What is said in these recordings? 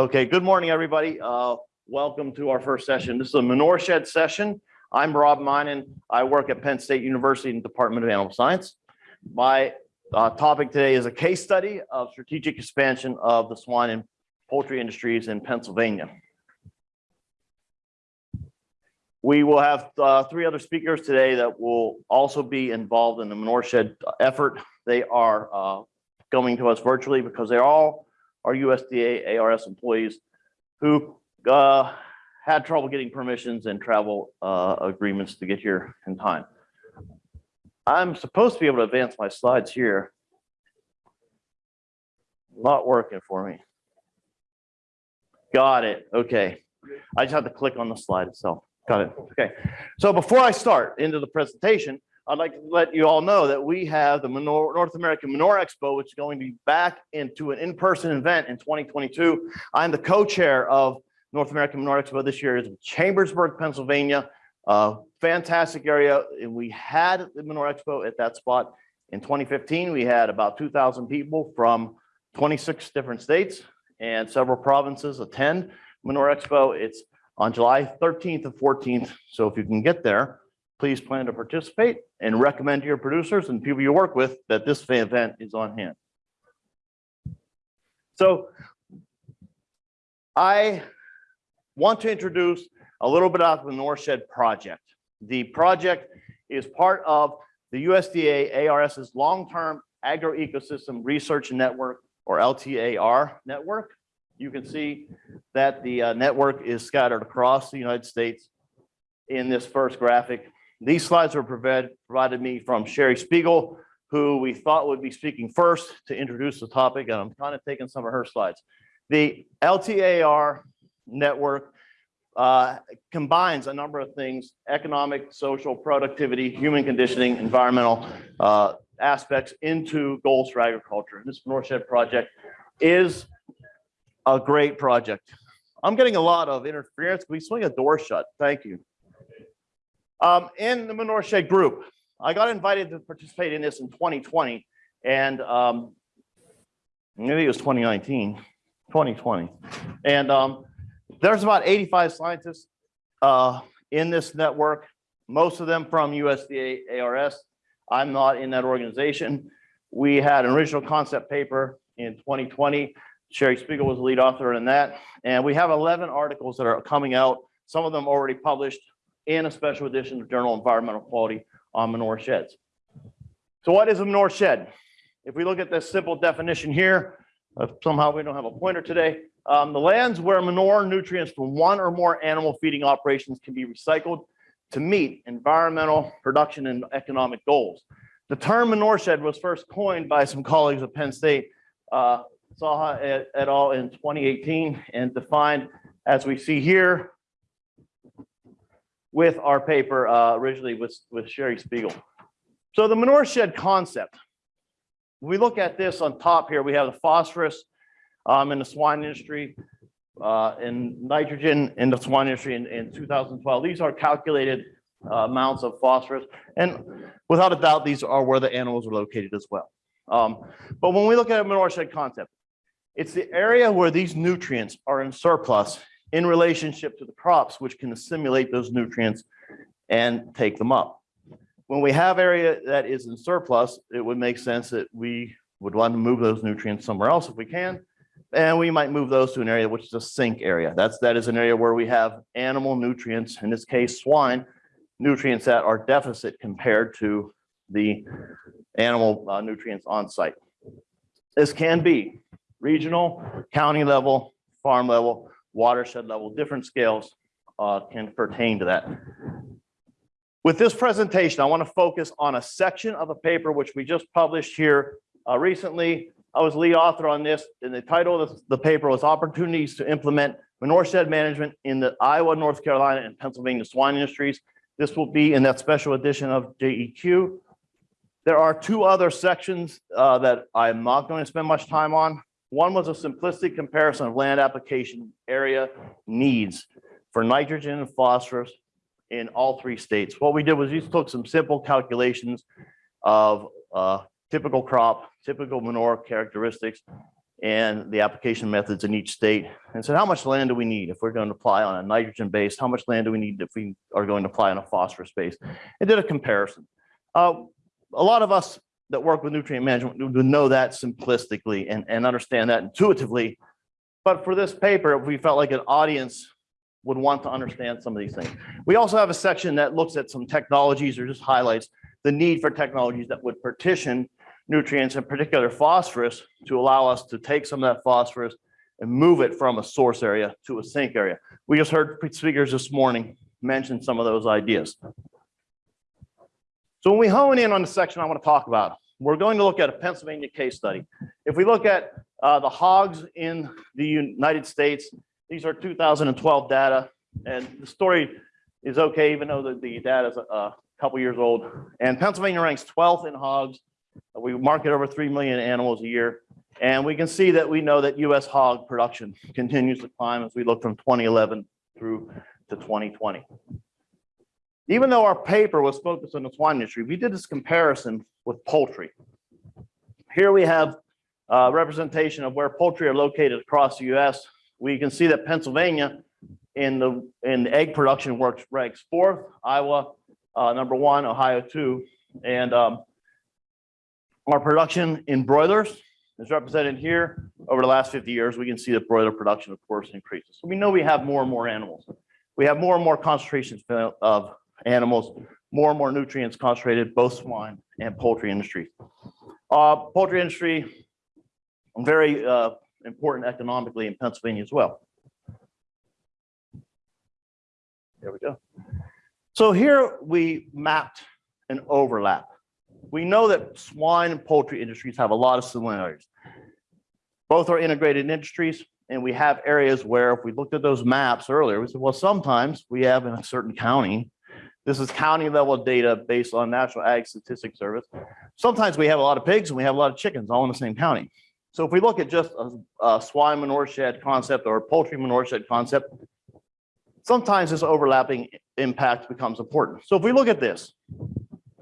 Okay, good morning, everybody. Uh, welcome to our first session. This is a manure shed session. I'm Rob Meinen. I work at Penn State University in the Department of Animal Science. My uh, topic today is a case study of strategic expansion of the swine and poultry industries in Pennsylvania. We will have uh, three other speakers today that will also be involved in the manure shed effort. They are uh, coming to us virtually because they're all our USDA ARS employees who uh, had trouble getting permissions and travel uh, agreements to get here in time. I'm supposed to be able to advance my slides here. Not working for me. Got it. Okay. I just have to click on the slide itself. Got it. Okay. So before I start into the presentation, I'd like to let you all know that we have the Manure, North American Manure Expo, which is going to be back into an in-person event in 2022. I'm the co-chair of North American Manure Expo this year is in Chambersburg, Pennsylvania. Fantastic area. And we had the Manure Expo at that spot in 2015. We had about 2,000 people from 26 different states and several provinces attend Manure Expo. It's on July 13th and 14th. So if you can get there, please plan to participate and recommend to your producers and people you work with that this event is on hand. So I want to introduce a little bit about the North Shed project. The project is part of the USDA ARS's long-term agroecosystem research network or LTAR network. You can see that the uh, network is scattered across the United States in this first graphic. These slides were provided, me from Sheri Spiegal, who we thought would be speaking first to introduce the topic, and I'm kind of taking some of her slides. The LTAR network uh, combines a number of things, economic, social, productivity, human conditioning, environmental uh, aspects into goals for agriculture. This North Shed project is a great project. I'm getting a lot of interference. Can we swing a door shut? Thank you. Um, in the Shed group, I got invited to participate in this in 2020 and um, maybe it was 2019, 2020. And um, there's about 85 scientists uh, in this network, most of them from USDA ARS. I'm not in that organization. We had an original concept paper in 2020. Sheri Spiegal was the lead author in that. And we have 11 articles that are coming out, some of them already published, in a special edition of Journal Environmental Quality on manure sheds. So what is a manure shed? If we look at this simple definition here, uh, somehow we don't have a pointer today, um, the lands where manure nutrients from one or more animal feeding operations can be recycled to meet environmental, production, and economic goals. The term manure shed was first coined by some colleagues at Penn State, uh, Saha et, et al. in 2018 and defined as we see here with our paper uh, originally with, with Sheri Spiegal. So the manure shed concept. We look at this on top here, we have the phosphorus um, in the swine industry uh, and nitrogen in the swine industry in, in 2012. These are calculated uh, amounts of phosphorus. And without a doubt, these are where the animals are located as well. Um, but when we look at a manure shed concept, it's the area where these nutrients are in surplus in relationship to the crops, which can assimilate those nutrients and take them up. When we have area that is in surplus, it would make sense that we would want to move those nutrients somewhere else if we can. And we might move those to an area which is a sink area. That's that is an area where we have animal nutrients, in this case, swine, nutrients that are deficit compared to the animal uh, nutrients on site. This can be regional, county level, farm level, watershed level, different scales uh, can pertain to that. With this presentation, I want to focus on a section of a paper which we just published here uh, recently. I was lead author on this, and the title of the paper was Opportunities to Implement Manure Shed Management in the Iowa, North Carolina, and Pennsylvania Swine Industries. This will be in that special edition of JEQ. There are two other sections uh, that I'm not going to spend much time on. One was a simplistic comparison of land application area needs for nitrogen and phosphorus in all three states. What we did was we took some simple calculations of uh, typical crop, typical manure characteristics and the application methods in each state and said, how much land do we need if we're going to apply on a nitrogen base? How much land do we need if we are going to apply on a phosphorus base? And did a comparison. Uh, a lot of us that work with nutrient management would know that simplistically and, and understand that intuitively. But for this paper, we felt like an audience would want to understand some of these things. We also have a section that looks at some technologies or just highlights the need for technologies that would partition nutrients, in particular phosphorus, to allow us to take some of that phosphorus and move it from a source area to a sink area. We just heard speakers this morning mention some of those ideas. So when we hone in on the section I want to talk about, we're going to look at a Pennsylvania case study. If we look at uh, the hogs in the United States, these are 2012 data, and the story is okay, even though the, the data is a, a couple years old. And Pennsylvania ranks 12th in hogs. We market over 3 million animals a year. And we can see that we know that US hog production continues to climb as we look from 2011 through to 2020. Even though our paper was focused on the swine industry, we did this comparison with poultry. Here we have uh, representation of where poultry are located across the US. We can see that Pennsylvania in the in the egg production works ranks fourth, Iowa uh, number one, Ohio two, and um, our production in broilers is represented here. Over the last 50 years, we can see that broiler production, of course, increases. So we know we have more and more animals. We have more and more concentrations of animals, more and more nutrients concentrated, both swine and poultry industry. Uh, poultry industry, very uh, important economically in Pennsylvania as well. There we go. So here we mapped an overlap. We know that swine and poultry industries have a lot of similarities. Both are integrated industries, and we have areas where if we looked at those maps earlier, we said, well, sometimes we have in a certain county, this is county level data based on National Ag Statistics Service. Sometimes we have a lot of pigs and we have a lot of chickens all in the same county. So if we look at just a, a swine manure shed concept or poultry manure shed concept, sometimes this overlapping impact becomes important. So if we look at this,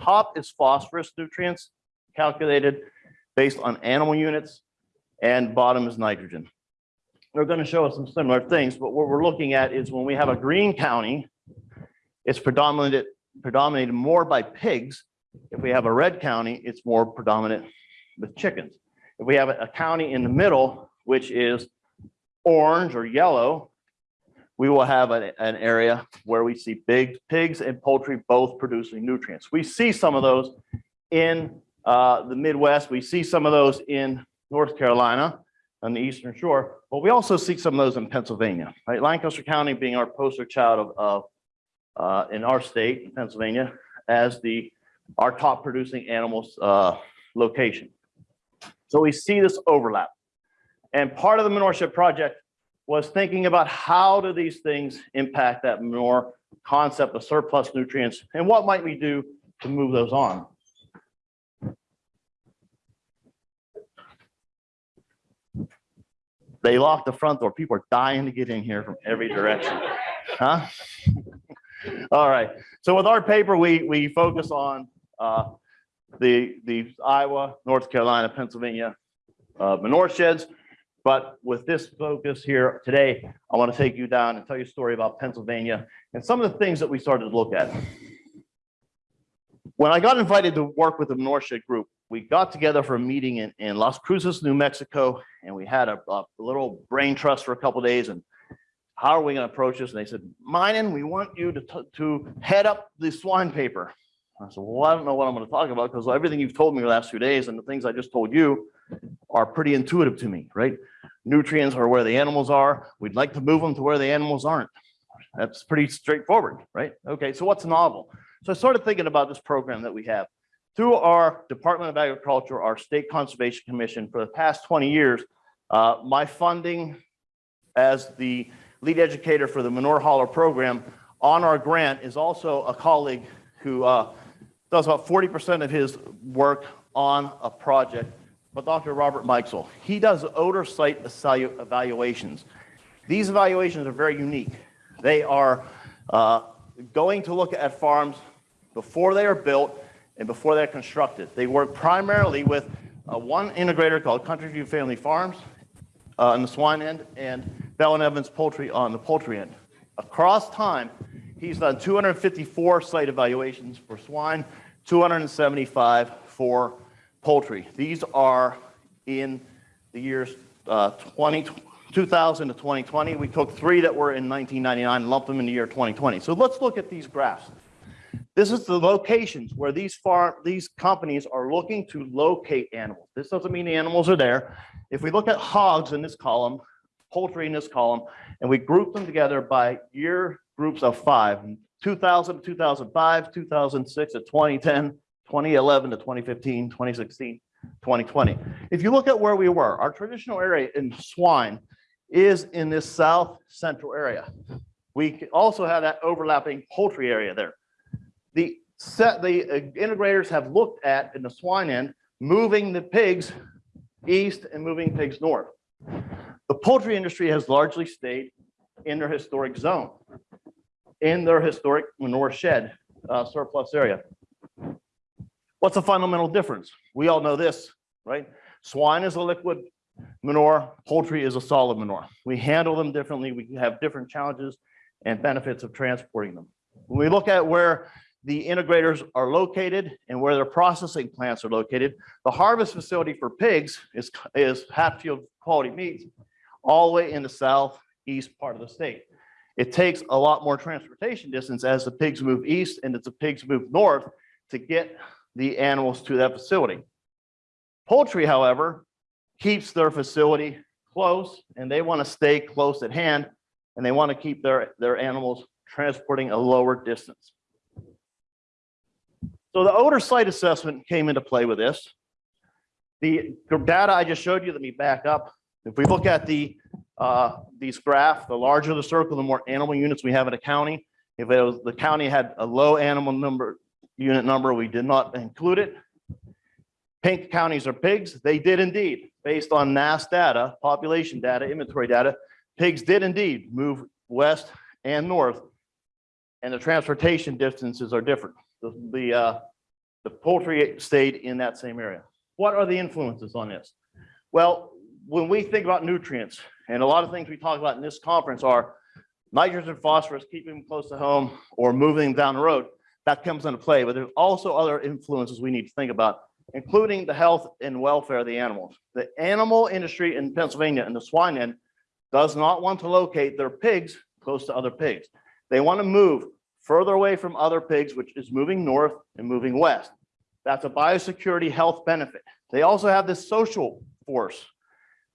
top is phosphorus nutrients calculated based on animal units and bottom is nitrogen. They're going to show us some similar things, but what we're looking at is when we have a green county, it's predominated, predominated more by pigs. If we have a red county, it's more predominant with chickens. If we have a county in the middle, which is orange or yellow, we will have an, an area where we see big pigs and poultry both producing nutrients. We see some of those in uh, the Midwest. We see some of those in North Carolina on the Eastern Shore, but we also see some of those in Pennsylvania, right? Lancaster County being our poster child of, of uh, in our state, Pennsylvania, as the our top producing animals uh, location. So we see this overlap. And part of the manure shed project was thinking about how do these things impact that manure concept of surplus nutrients and what might we do to move those on. They locked the front door. People are dying to get in here from every direction. Huh? All right. So with our paper, we we focus on uh, the the Iowa, North Carolina, Pennsylvania uh, manure sheds. But with this focus here today, I want to take you down and tell you a story about Pennsylvania and some of the things that we started to look at. When I got invited to work with the Norshed group, we got together for a meeting in, in Las Cruces, New Mexico, and we had a, a little brain trust for a couple days. And how are we going to approach this? And they said, Meinen, we want you to, to head up the swine paper. I said, well, I don't know what I'm going to talk about because everything you've told me the last few days and the things I just told you are pretty intuitive to me, right? Nutrients are where the animals are. We'd like to move them to where the animals aren't. That's pretty straightforward, right? Okay, so what's novel? So I started thinking about this program that we have. Through our Department of Agriculture, our State Conservation Commission, for the past 20 years, uh, my funding as the lead educator for the Manure Hauler program on our grant is also a colleague who uh, does about 40% of his work on a project but Dr. Robert Mikesell. He does odor site evaluations. These evaluations are very unique. They are uh, going to look at farms before they are built and before they're constructed. They work primarily with uh, one integrator called Country View Family Farms uh, on the swine end and Bell and Evans Poultry on the poultry end. Across time, he's done 254 site evaluations for swine, 275 for poultry. These are in the years uh, 20, 2000 to 2020. We took three that were in 1999 and lumped them in the year 2020. So let's look at these graphs. This is the locations where these farm, these companies are looking to locate animals. This doesn't mean the animals are there. If we look at hogs in this column, poultry in this column, and we group them together by year groups of five, 2000 to 2005, 2006 to 2010, 2011 to 2015, 2016, 2020. If you look at where we were, our traditional area in swine is in this south central area. We also have that overlapping poultry area there. The set, the uh, integrators have looked at in the swine end, moving the pigs east and moving pigs north. The poultry industry has largely stayed in their historic zone, in their historic manure shed uh, surplus area. What's the fundamental difference? We all know this, right? Swine is a liquid manure, poultry is a solid manure. We handle them differently. We have different challenges and benefits of transporting them. When we look at where the integrators are located and where their processing plants are located, the harvest facility for pigs is, is Hatfield Quality Meats, all the way in the southeast part of the state. It takes a lot more transportation distance as the pigs move east and as the pigs move north to get the animals to that facility. Poultry, however, keeps their facility close and they want to stay close at hand and they want to keep their, their animals transporting a lower distance. So the odor site assessment came into play with this. The, the data I just showed you, let me back up. If we look at the uh, these graph, the larger the circle, the more animal units we have in a county. If it was, the county had a low animal number, unit number, we did not include it. Pink counties are pigs. They did indeed, based on NASS data, population data, inventory data, pigs did indeed move west and north. And the transportation distances are different. The, the, uh, the poultry stayed in that same area. What are the influences on this? Well, when we think about nutrients, and a lot of things we talk about in this conference are nitrogen, phosphorus, keeping them close to home or moving them down the road, that comes into play. But there's also other influences we need to think about, including the health and welfare of the animals. The animal industry in Pennsylvania and the swine end does not want to locate their pigs close to other pigs. They want to move further away from other pigs, which is moving north and moving west. That's a biosecurity health benefit. They also have this social force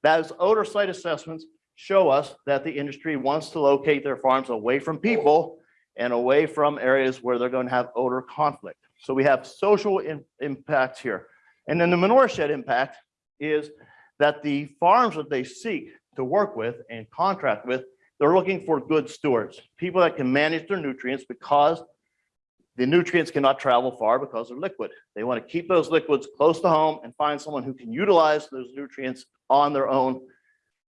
those odor site assessments show us that the industry wants to locate their farms away from people and away from areas where they're going to have odor conflict. So we have social in, impacts here. And then the manure shed impact is that the farms that they seek to work with and contract with, they're looking for good stewards, people that can manage their nutrients because the nutrients cannot travel far because they're liquid. They want to keep those liquids close to home and find someone who can utilize those nutrients on their own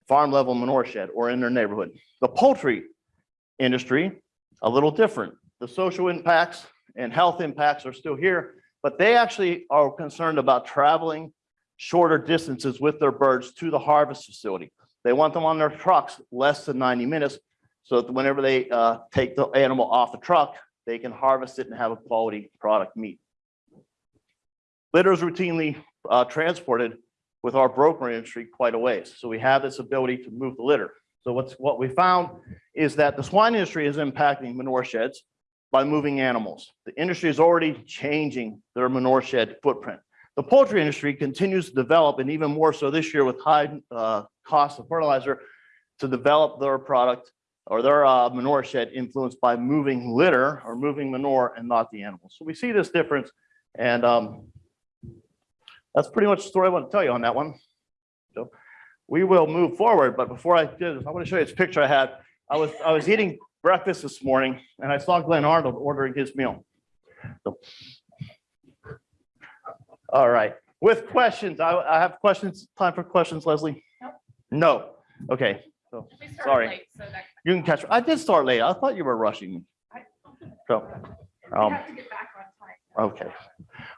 farm level manure shed or in their neighborhood. The poultry industry, a little different. The social impacts and health impacts are still here, but they actually are concerned about traveling shorter distances with their birds to the harvest facility. They want them on their trucks less than 90 minutes so that whenever they uh, take the animal off the truck, they can harvest it and have a quality product meat. Litter is routinely uh, transported with our broker industry quite a ways. So we have this ability to move the litter. So what's what we found is that the swine industry is impacting manure sheds by moving animals. The industry is already changing their manure shed footprint. The poultry industry continues to develop and even more so this year with high uh, cost of fertilizer to develop their product or their uh, manure shed influenced by moving litter or moving manure and not the animals. So we see this difference and um, that's pretty much the story I want to tell you on that one. So we will move forward, but before I do this, I want to show you this picture I had. I was I was eating breakfast this morning and I saw Glen Arnold ordering his meal. So, all right, with questions, I, I have questions, time for questions, Leslie? No. Okay, so Sorry. late, so you can catch, I did start late. I thought you were rushing So, um, have to get back on time. okay.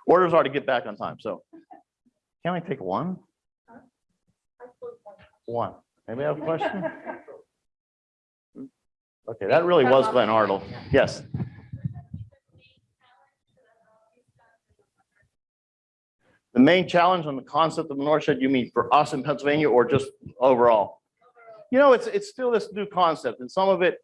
Orders are to get back on time, so. Can I take one? One. Anybody have a question? Okay, that really was Glen Arnold. Yes. The main challenge on the concept of the North Northshed, you mean for us in Pennsylvania or just overall? You know, it's, it's still this new concept and some of it,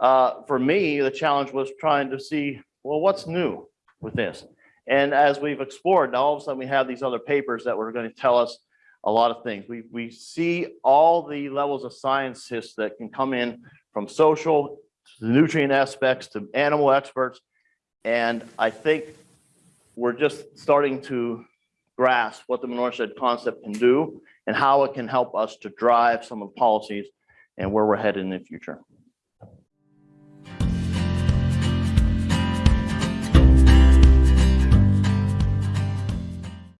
uh, for me, the challenge was trying to see, well, what's new with this? And as we've explored, now all of a sudden we have these other papers that were going to tell us a lot of things. We, we see all the levels of scientists that can come in from social to the nutrient aspects to animal experts. And I think we're just starting to grasp what the Shed concept can do and how it can help us to drive some of the policies and where we're headed in the future.